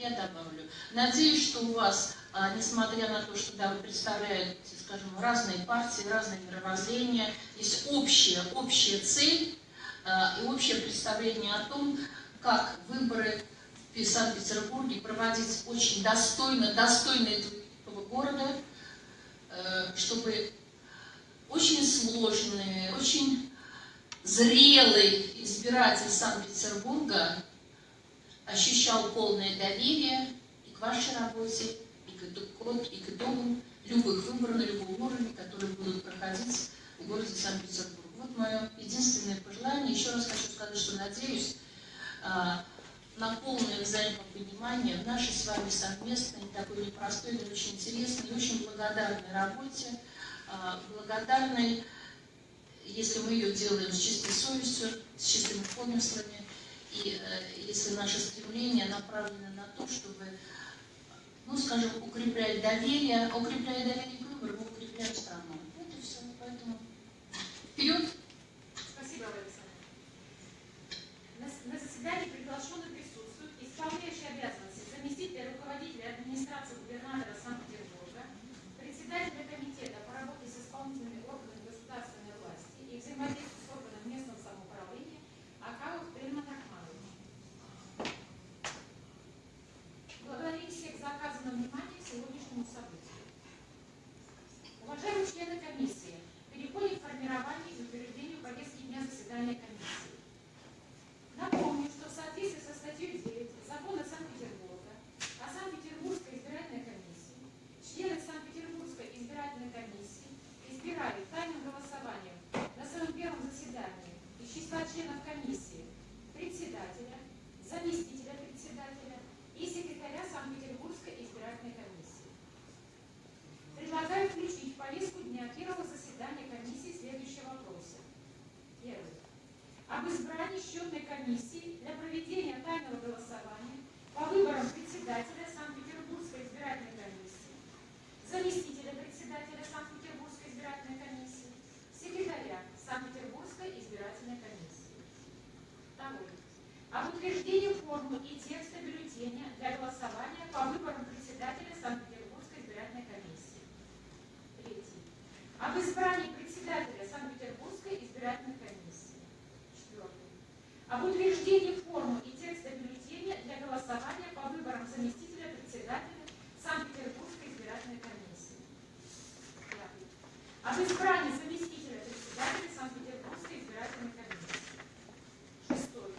я добавлю. Надеюсь, что у вас, а, несмотря на то, что да, вы представляете, скажем, разные партии, разные мировоззрения, есть общая, общая цель а, и общее представление о том, как выборы в Санкт-Петербурге проводить очень достойно, достойно этого города, э, чтобы очень сложные, очень зрелый избиратель Санкт-Петербурга ощущал полное доверие и к вашей работе, и к итогам, и к итогам любых выборов на любом уровне, которые будут проходить в городе Санкт-Петербург. Вот мое единственное пожелание. Еще раз хочу сказать, что надеюсь а, на полное взаимопонимание в нашей с вами совместной, такой непростой, но очень интересной и очень благодарной работе. А, благодарной, если мы ее делаем с чистой совестью, с чистыми помыслами, и э, если наше стремление направлено на то, чтобы, ну, скажем, укреплять доверие, укрепляя доверие к выбору, мы укрепляем страну. Вот и все. Поэтому вперед! Спасибо, Александр. На, на заседание приглашен об избрании счетной комиссии для проведения тайного голосования по выборам на избрание заместителя председателя Санкт-Петербургской избирательной комиссии. Шестой.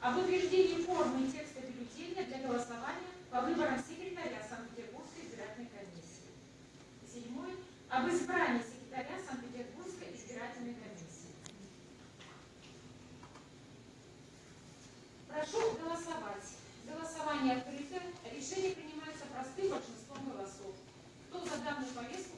Об утверждении формы и текста бюллетеня для голосования по выборам секретаря Санкт-Петербургской избирательной комиссии. Седьмой. Об избрании секретаря Санкт-Петербургской избирательной комиссии. Прошу голосовать. Голосование открыто. Решение принимается простым большинством голосов. Кто за данную повестку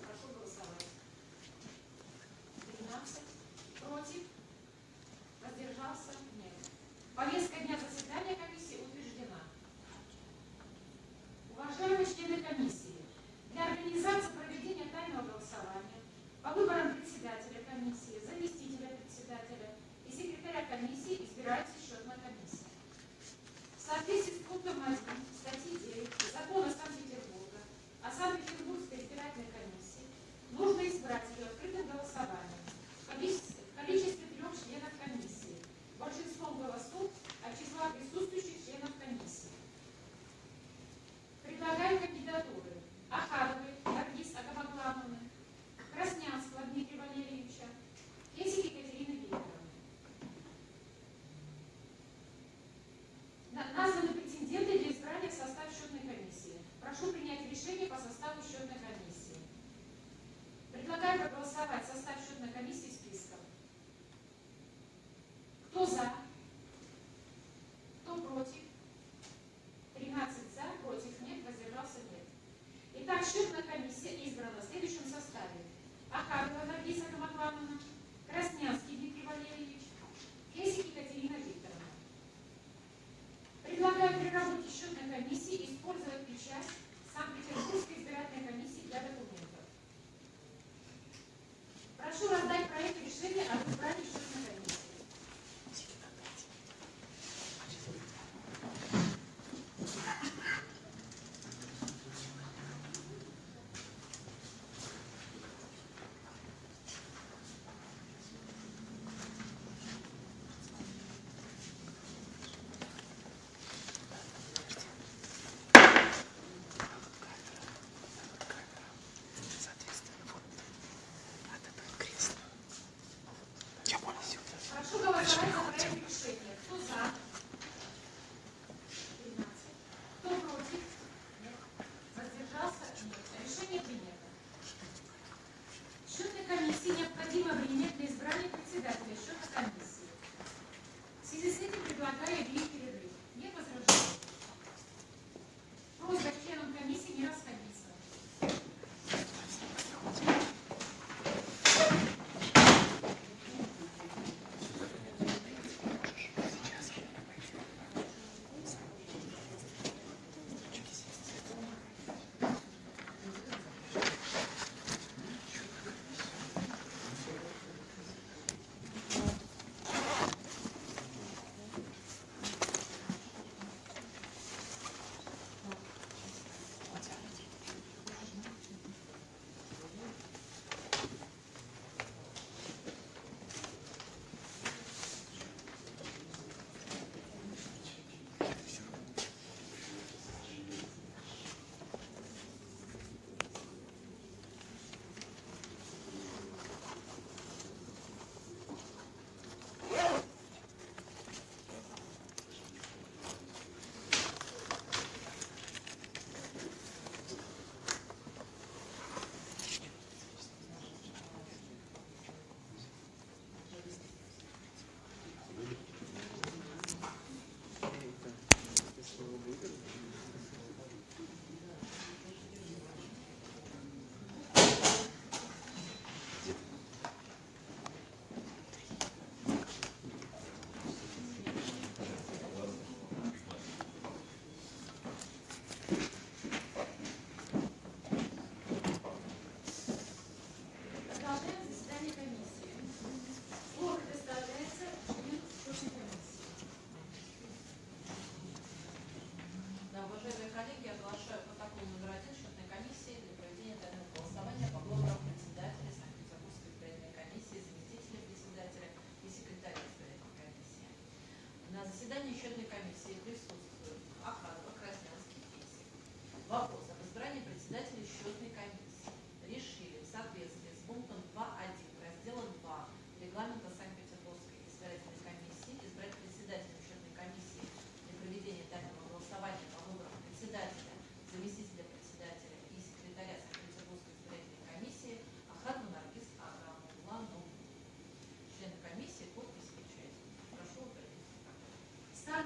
заседании счетной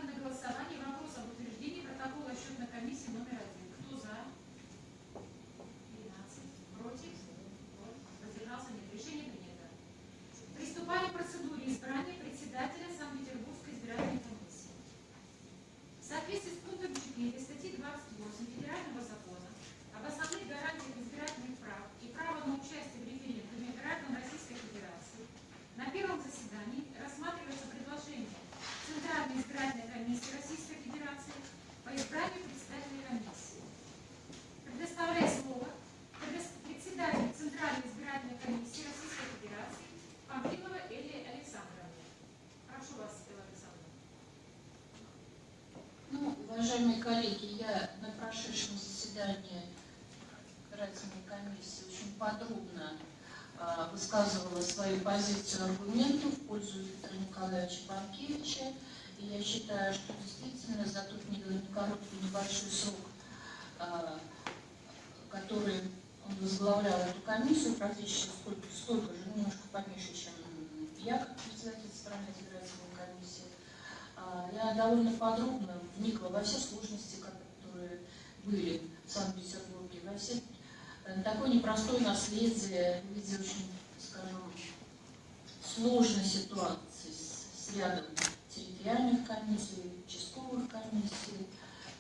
Stanno in questa parte. Уважаемые коллеги, я на прошедшем заседании избирательной комиссии очень подробно а, высказывала свою позицию аргументов в пользу Виктора Николаевича Панкевича. И я считаю, что действительно за тот короткий небольшой срок, а, который он возглавлял эту комиссию, практически столько, столько же, немножко поменьше, чем я, как председатель Центральной избирательной комиссии, а, я довольно подробно вникла во все сложности, которые были в Санкт-Петербурге, во все э, такое непростое наследие в виде очень, скажем, сложной ситуации с, с рядом территориальных комиссий, участковых комиссий.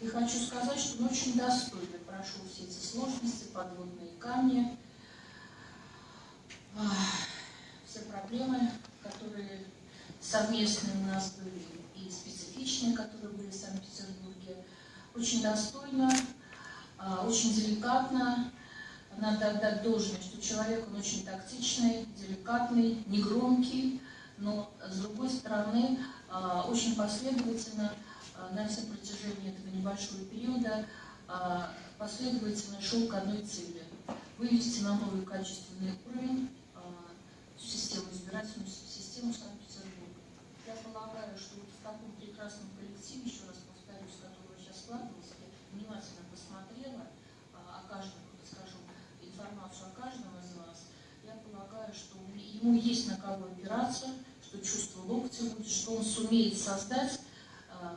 И хочу сказать, что он очень достойно прошел все эти сложности, подводные камни, все проблемы, которые совместные у нас были, и специфичные, которые были в Санкт-Петербурге. Очень достойно, а, очень деликатно. Надо отдать должное, что человек, он очень тактичный, деликатный, негромкий, но, с другой стороны, а, очень последовательно а, на всем протяжении этого небольшого периода последовательно шел к одной цели – вывести на новый качественный уровень систему, избирательную систему. Я полагаю, что вот в таком прекрасном коллективе, еще раз повторюсь, которого сейчас складывался, я внимательно посмотрела о каждом, скажем, информацию о каждом из вас, я полагаю, что ему есть на кого опираться, что чувство локтя будет, что он сумеет создать э,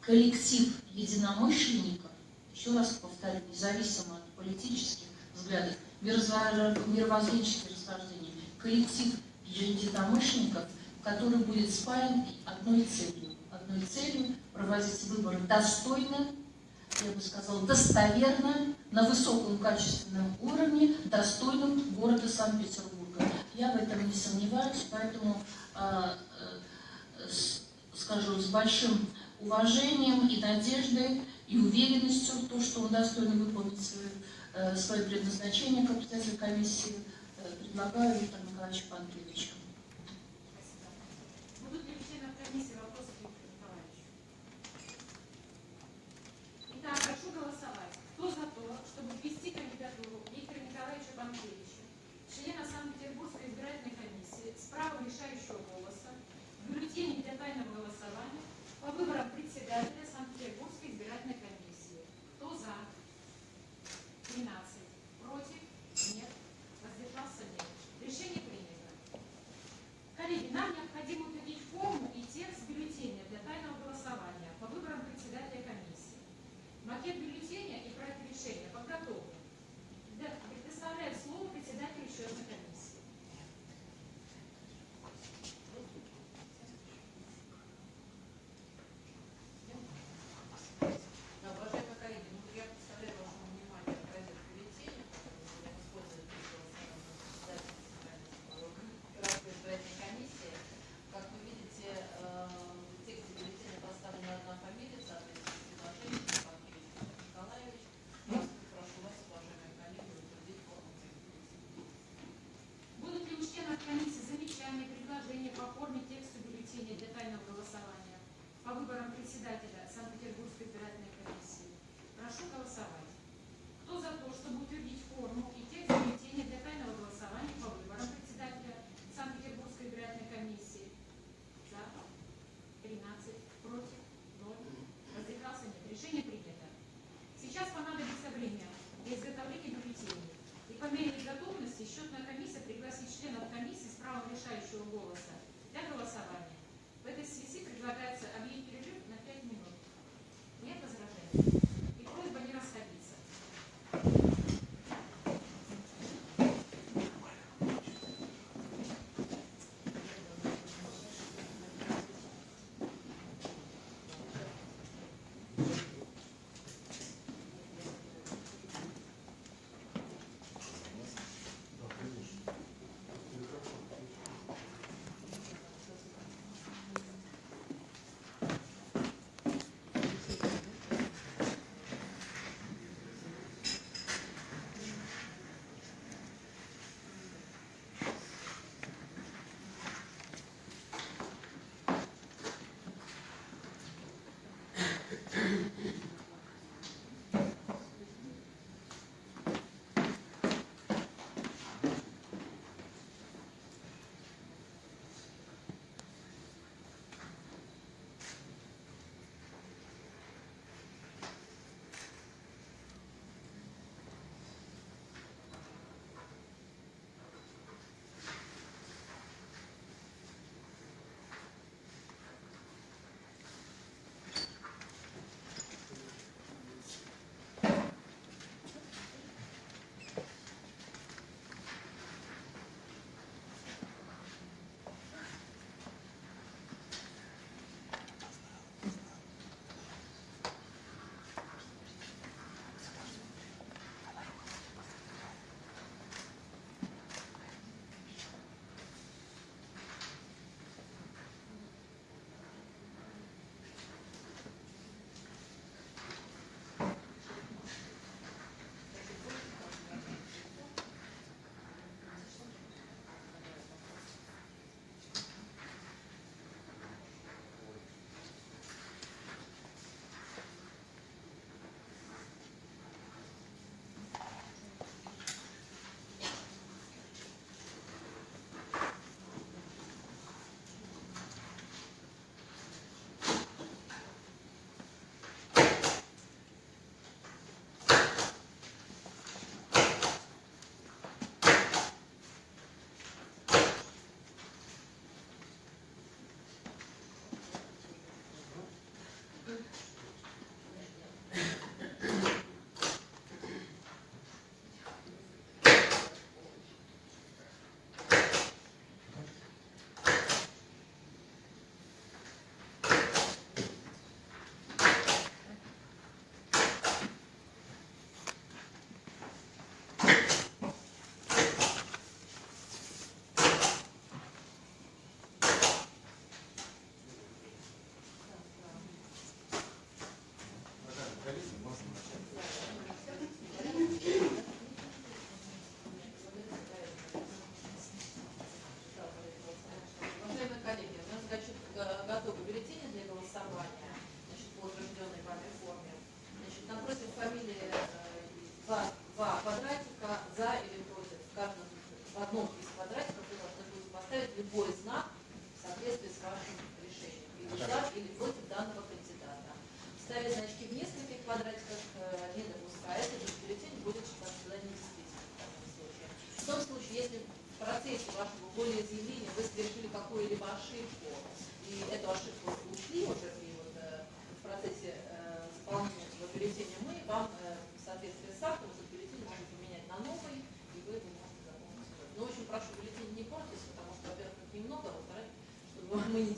коллектив единомышленников, еще раз повторю, независимо от политических взглядов, мировоззренческих расхождений, коллектив единомышленников, который будет спаян одной целью. Одной целью проводить выборы достойно, я бы сказала, достоверно, на высоком качественном уровне, достойном города Санкт-Петербурга. Я в этом не сомневаюсь, поэтому а, э, скажу, с большим уважением и надеждой, и уверенностью в том, что он достойно выполнит свое, э, свое предназначение как председатель комиссии, э, предлагаю Виктору Николаевичу Панкевичу.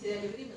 the agreement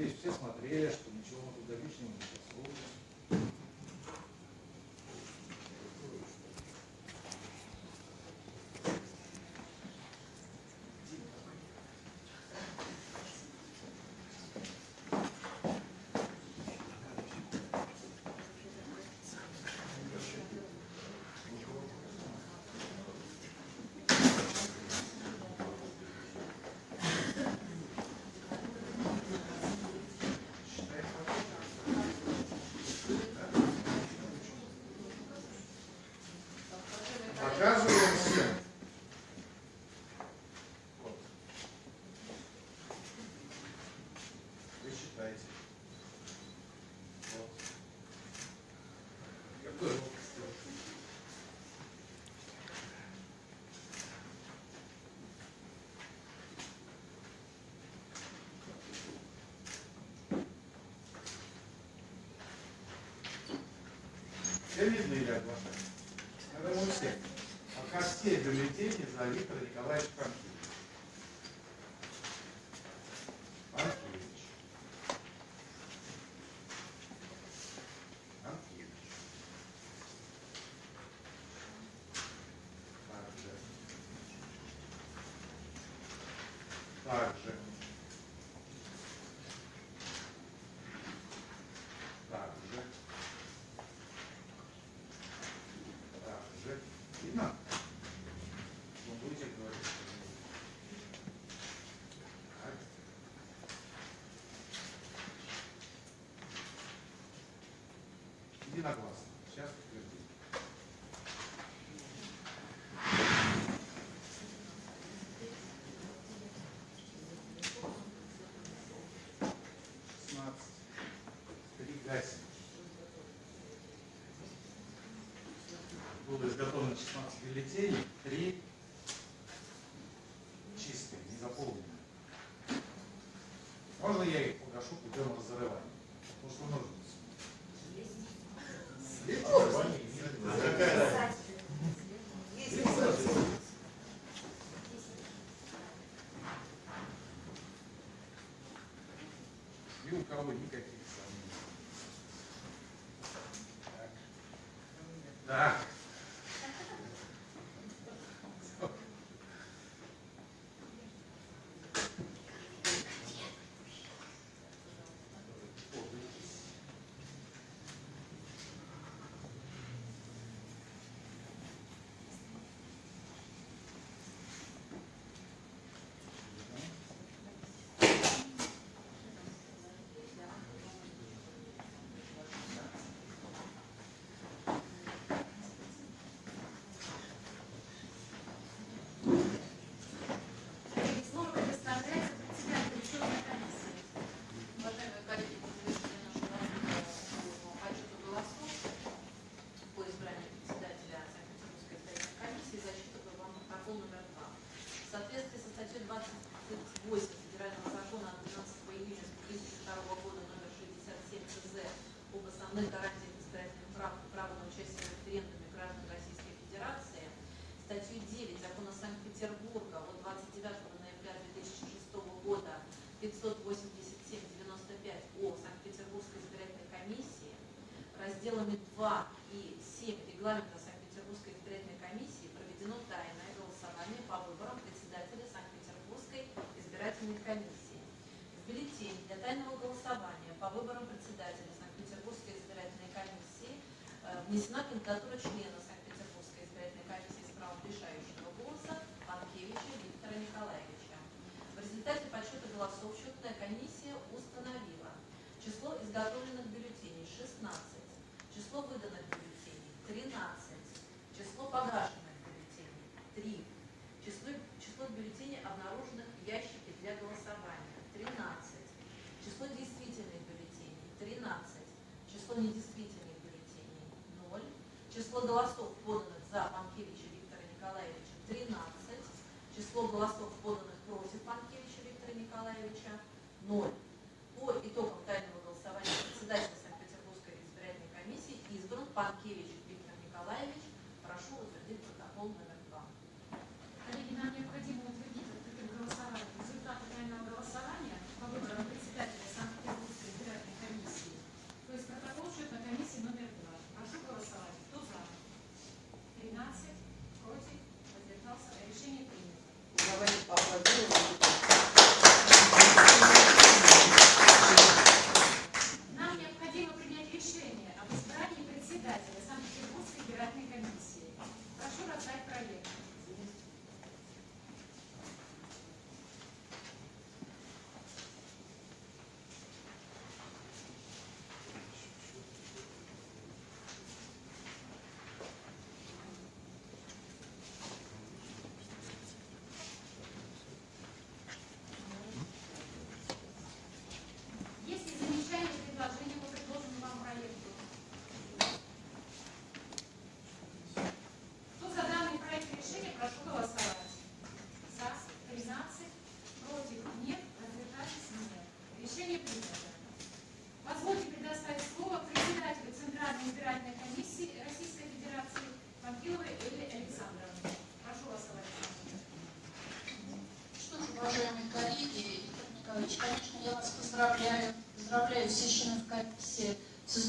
надеюсь, все смотрели, что ничего мы туда лишнего не Ленина или Аглашенко. Это мы все. От костей до людей за Виктора Николаевича единогласно. Сейчас подтвердим. Было изготовлено 16 бюллетеней, 3 чистые, не заполненные. Можно я их погашу путем разрывания? Ah. Butler. Число голосов поданных против Панкевича Виктора Николаевича – ноль.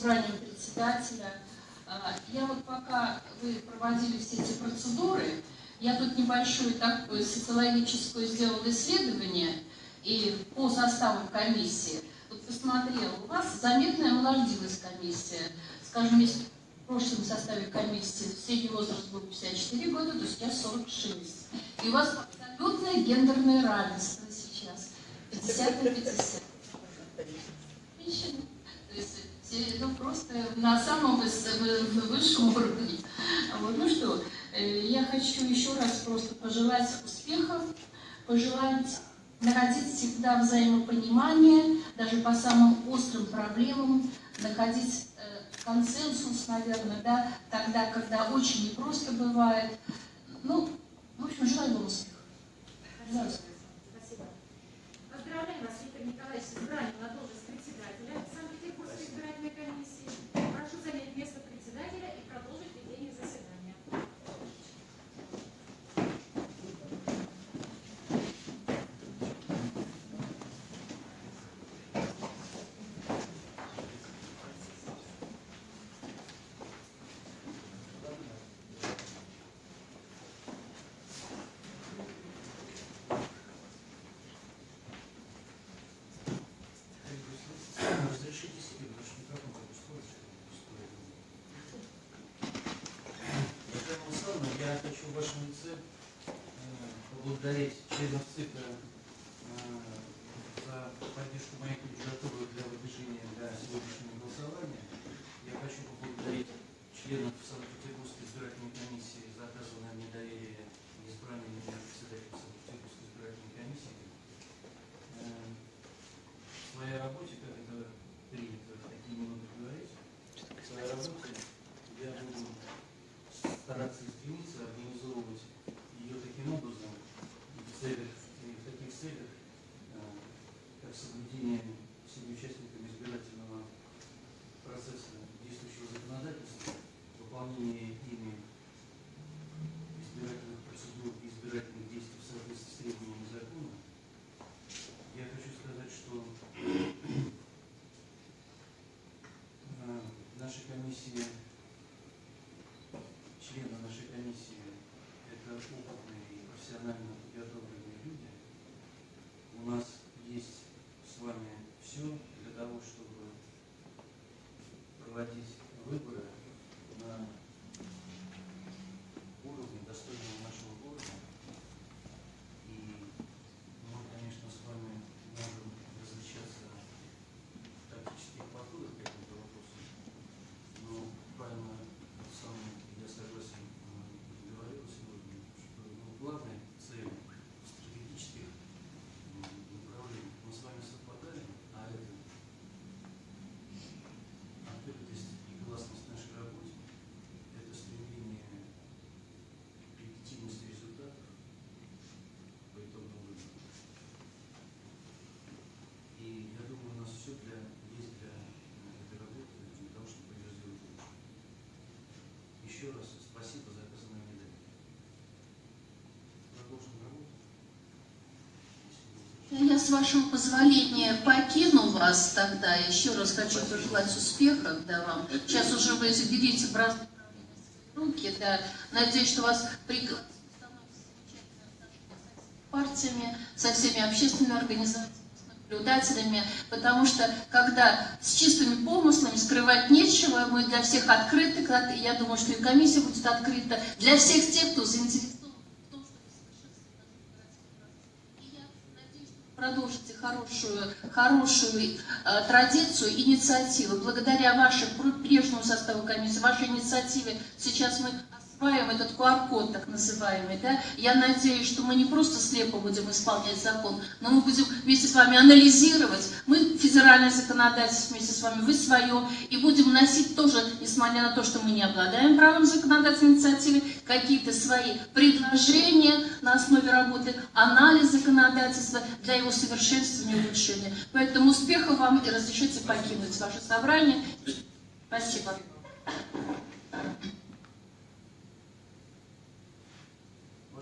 избранием председателя. А, я вот пока вы проводили все эти процедуры, я тут небольшое такое социологическое сделала исследование и по составу комиссии. Вот посмотрела, у вас заметная молодилась комиссия. Скажем, если в прошлом составе комиссии средний возраст был 54 года, то сейчас 46. И у вас абсолютное гендерное равенство сейчас. 50 на 50. То есть ну, просто на самом выс- вы- высшем уровне. Вот, ну что, э, я хочу еще раз просто пожелать успехов, пожелать находить всегда взаимопонимание, даже по самым острым проблемам, находить э, консенсус, наверное, да, тогда, когда очень непросто бывает. Ну, в общем, желаю вам. Желаю успеха. Спасибо. Поздравляем вас, Виктор Николаевич, с на должность председателя Санкт-Петербургской избирательной комиссии. Прошу занять место председателя и продолжить ведение заседания. Разрешите себе, потому что микрофон как устроить, пустой. Елена Александровна, я хочу в вашем лице э, поблагодарить членов ЦИКа э, за поддержку моей кандидатуры для выдвижения для сегодняшнего голосования. Я хочу поблагодарить членов Санкт-Петербургской избирательной комиссии за оказанное мне доверие и избрание меня председателем Санкт-Петербургской избирательной комиссии. Э, В своей работе, как это принято в такие минуты говорить, в своей работе я буду стараться и стремиться организовывать ее таким образом и в целях, и в таких целях, э, как соблюдение всеми участниками избирательного процесса действующего законодательства, выполнение ими избирательных процедур и избирательных действий в соответствии с требованиями закона, я хочу сказать, что э, наша комиссия, члены нашей комиссии это опытные и профессионально подготовленные люди. У нас есть с вами все для того, чтобы проводить выборы на уровне достойного нашего города. И мы, конечно, с вами можем различаться в тактических подходах к этому вопросу, но правильно тот самый, я согласен, э, говорил сегодня, что ну, главная цель стратегических м, направлений мы с вами совпадаем, а это открытость и гласность нашей работе, это стремление к легитимности результатов по итогам выборов. И я думаю, у нас все для, есть для э, этой работы, для того, чтобы ее сделать лучше. Еще раз спасибо за оказанное доверие. Продолжим работу. Я, с вашего позволения, покину вас тогда. Еще раз хочу пожелать успехов да, вам. Сейчас уже вы заберите в разные руки. Да. Надеюсь, что вас пригласят партиями, со всеми общественными организациями, с наблюдателями, потому что когда с чистыми помыслами скрывать нечего, мы для всех открыты, я думаю, что и комиссия будет открыта для всех тех, кто заинтересован в том, чтобы я надеюсь, продолжите хорошую, хорошую э, традицию, инициативу. Благодаря вашему прежнему составу комиссии, вашей инициативе, сейчас мы осваиваем этот QR-код, так называемый. Да? Я надеюсь, что мы не просто слепо будем исполнять закон, но мы будем вместе с вами анализировать. Мы федеральное законодательство вместе с вами, вы свое, и будем вносить тоже, несмотря на то, что мы не обладаем правом законодательной инициативы, какие-то свои предложения на основе работы, анализ законодательства для его совершенствования и улучшения. Поэтому успехов вам и разрешите покинуть ваше собрание. Спасибо.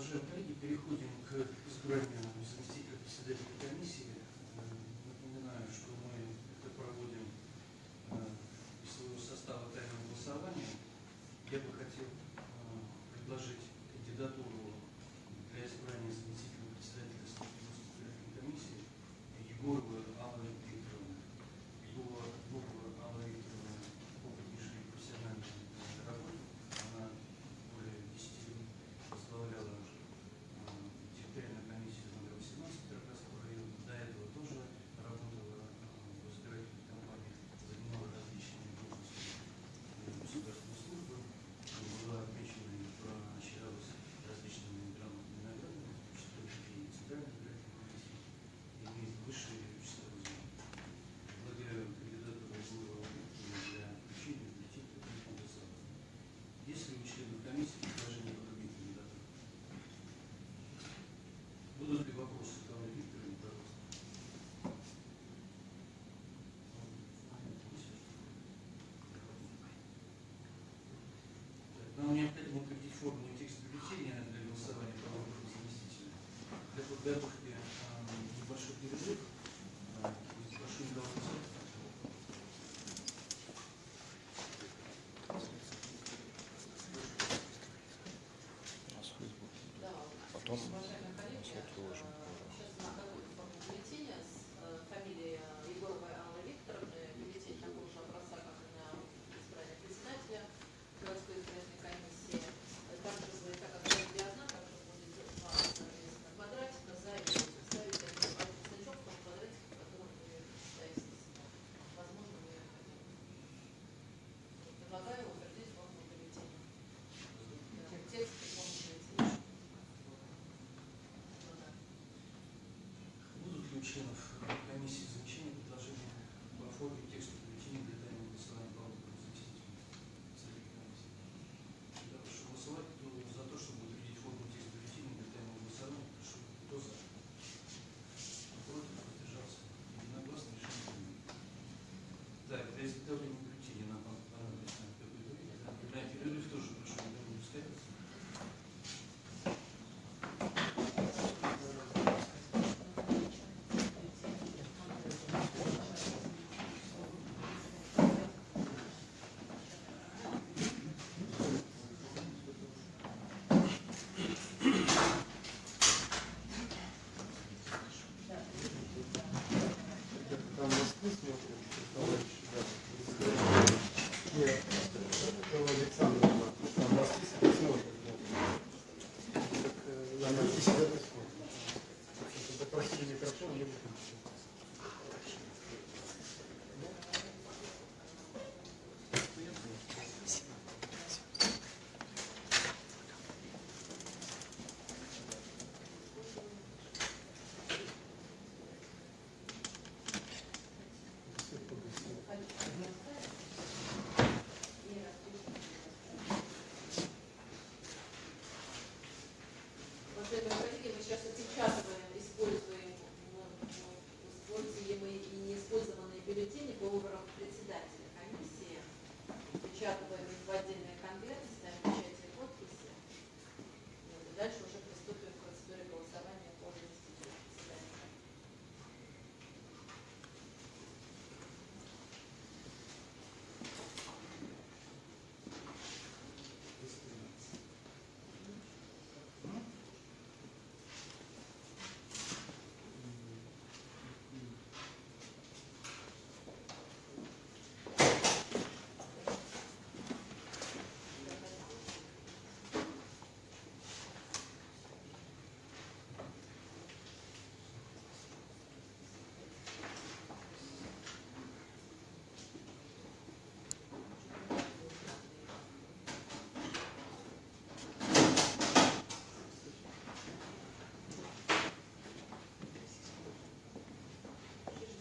Уважаемые коллеги, переходим к Э, э, перерыв э, и небольшой перерыв. Потом мы все отложим. членов комиссии изучения предложения по форме текста бюллетеня для тайного голосования по выборам заместителей совета комиссии. Я прошу голосовать кто за то, чтобы утвердить форму текста бюллетеня для тайного голосования. Прошу, кто за? Кто против? Воздержался. Единогласно решение. Да, для изготовления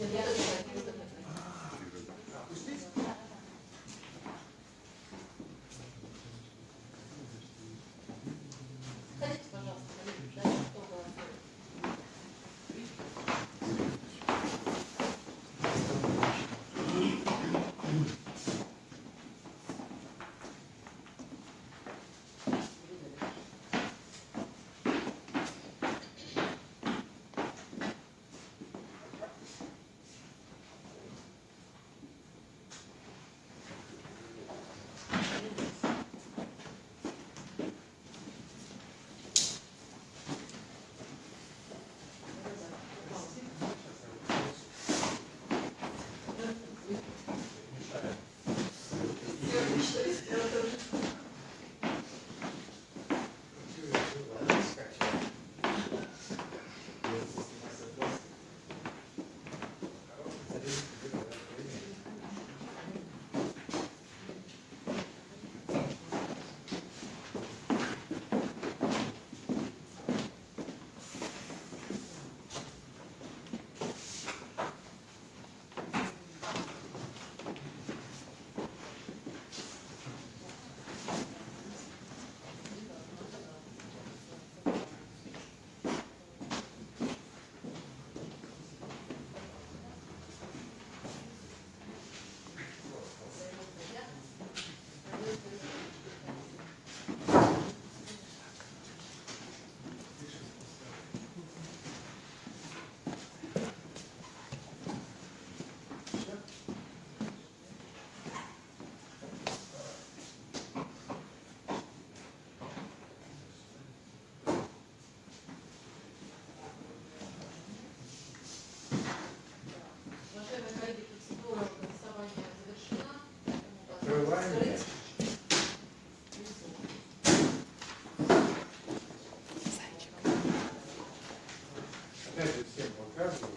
Я тут каждого.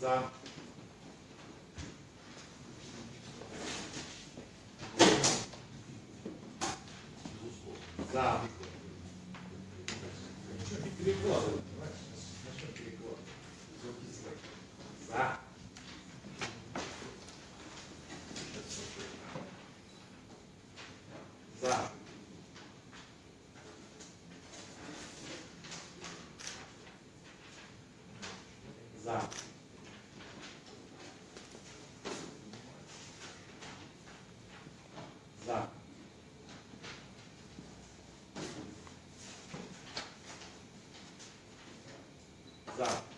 За. За. Exato.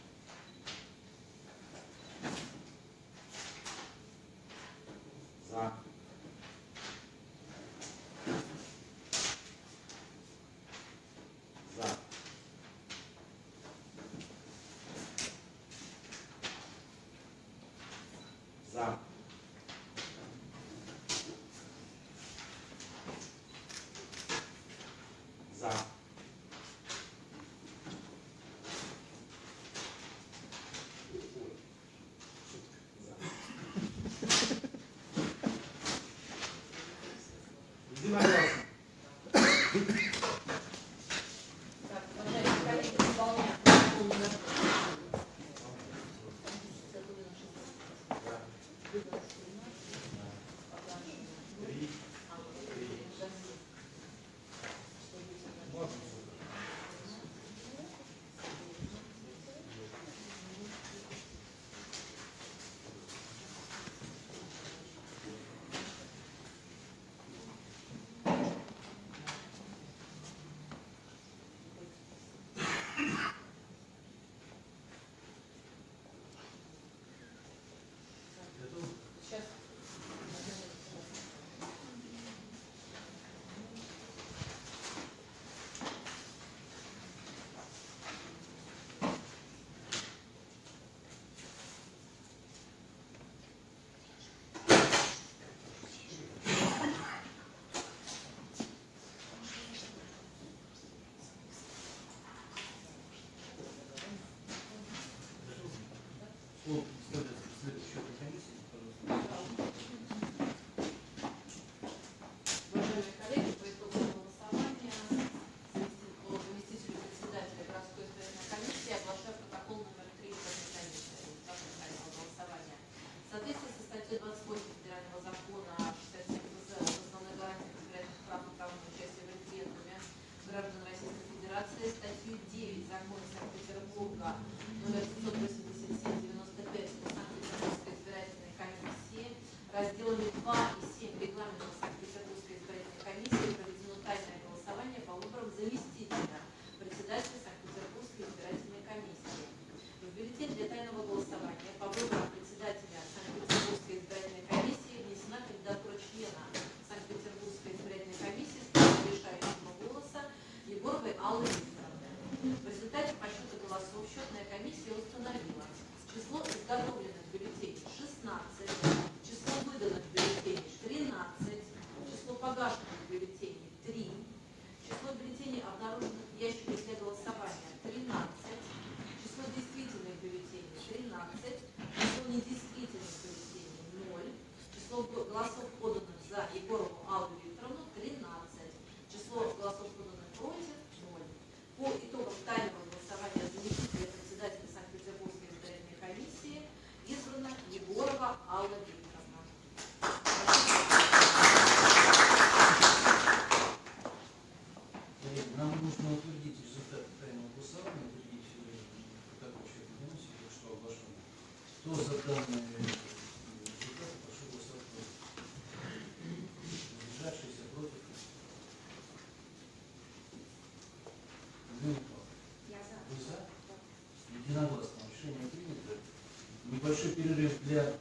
Единогласно решение принято. Небольшой перерыв для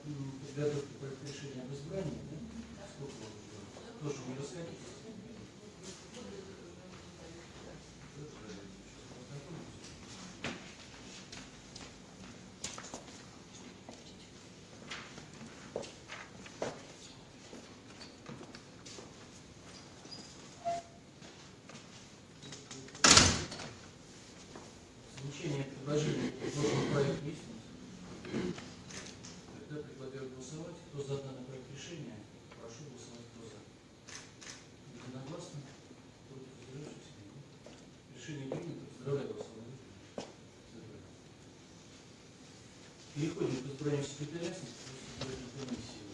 исключение предложений нужен проект лестниц. Тогда предлагаю голосовать. Кто за данный проект решения, прошу голосовать кто за. Единогласно. Против воздержавшихся Решение принято. Поздравляю вас. Переходим к избранию секретаря комиссии.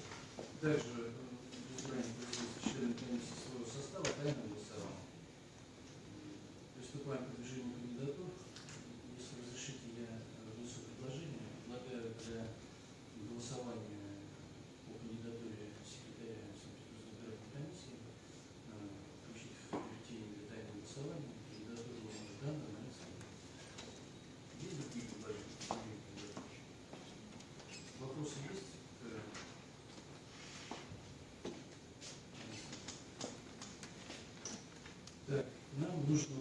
Также душно.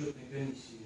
счетной комиссии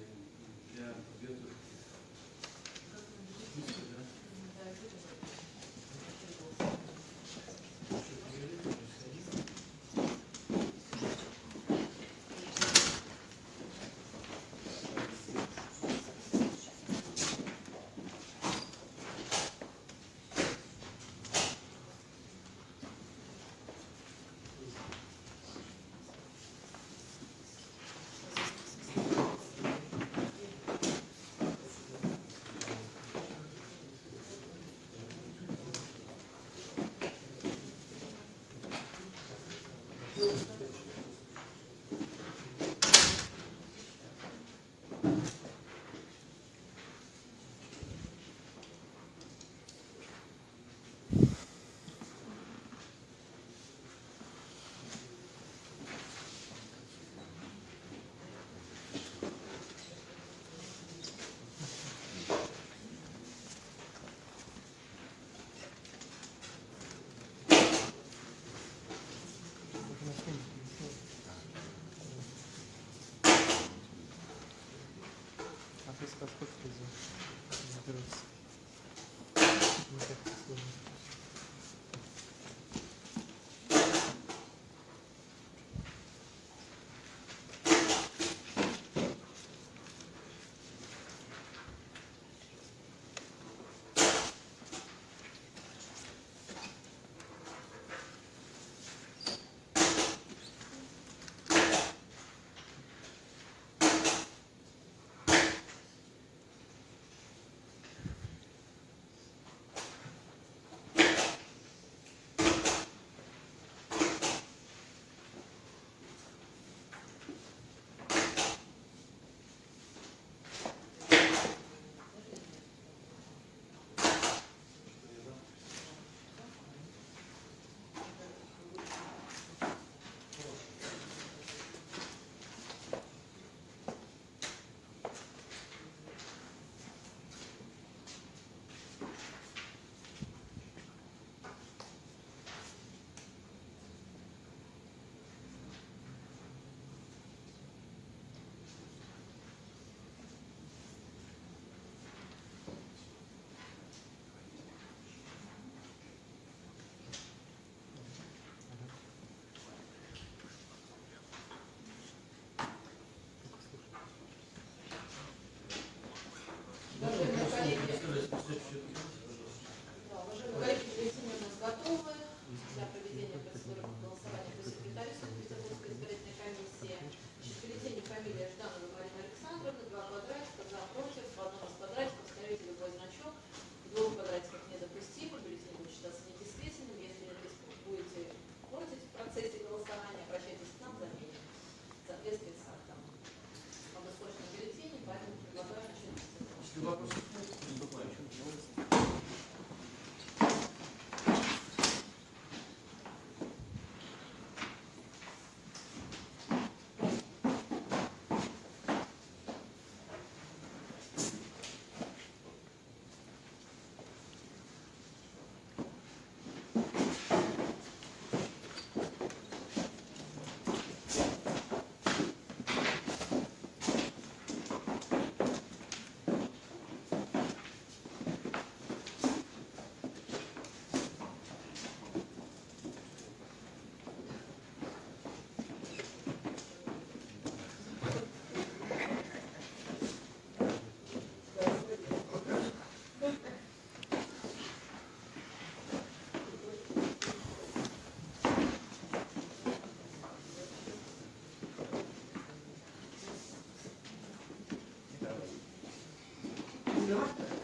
сколько за заберутся? Не так сложно. Уважаемые коллеги, Представляете, doctor.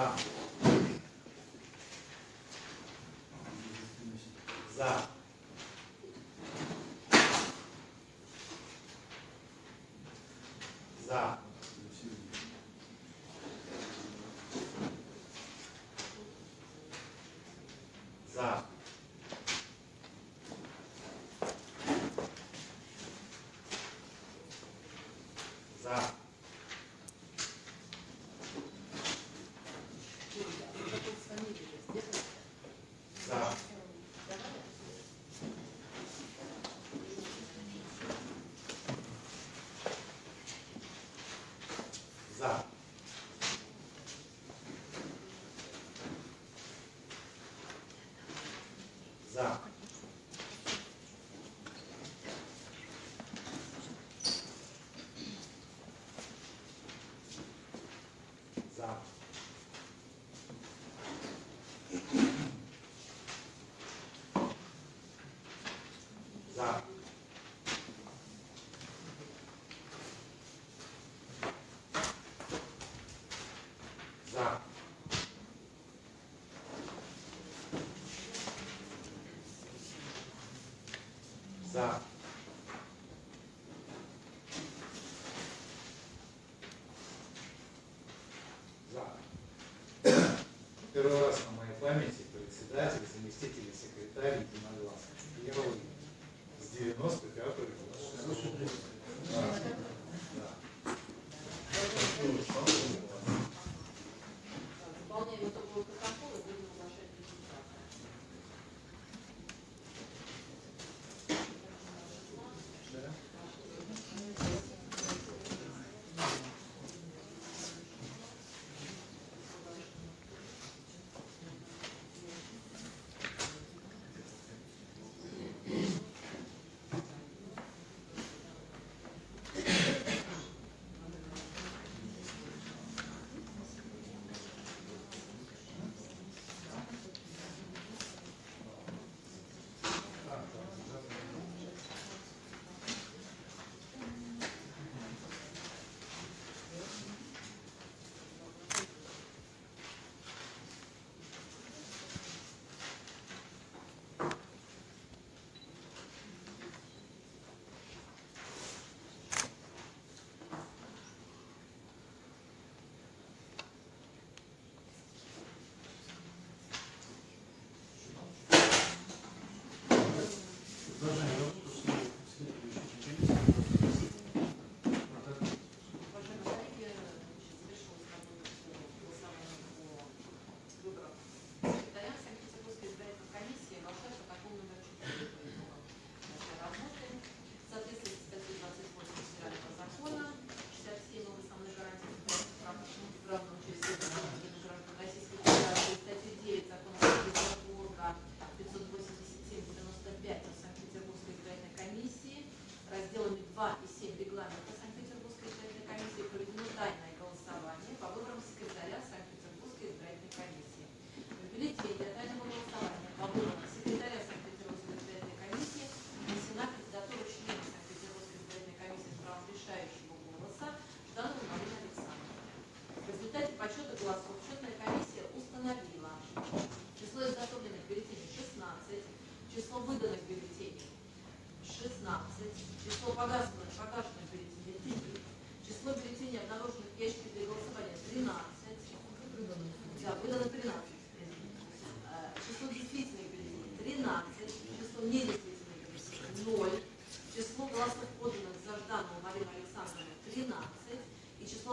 За. За. За. За. Первый раз на моей памяти председатель, заместитель, секретарь, единоличный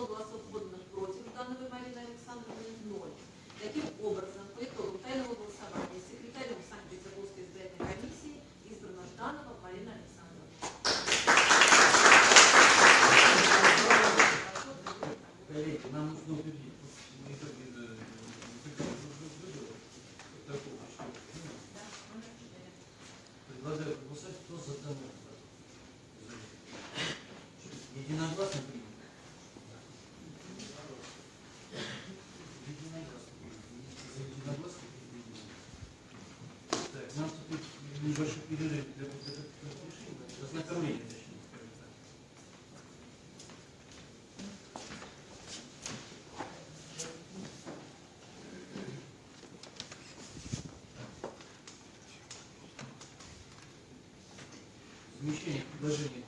была свободна против Гановой Марины Александровны ноль. Таких возмещения предложения.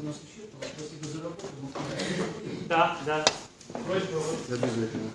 у нас исчерпано. Спасибо за работу. Да, да. Просьба. Обязательно.